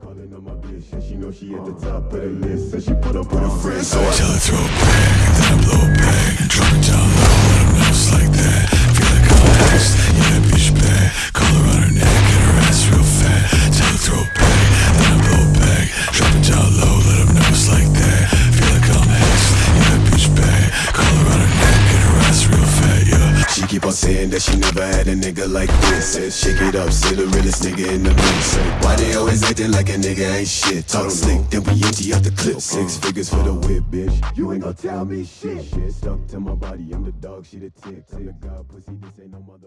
Calling on my bitch, she know she at the top of the list, and she put up with her friends. So I Tell her throw back, keep on saying that she never had a nigga like this. Said, shake it up, say the realest nigga in the mix. Why they always acting like a nigga ain't shit? Talk slick, then we empty out the clip. Six uh-huh. figures for the whip, bitch. You ain't gonna tell me shit. Shit stuck to my body, I'm the dog, she the tick. I'm the god pussy, this ain't no facade.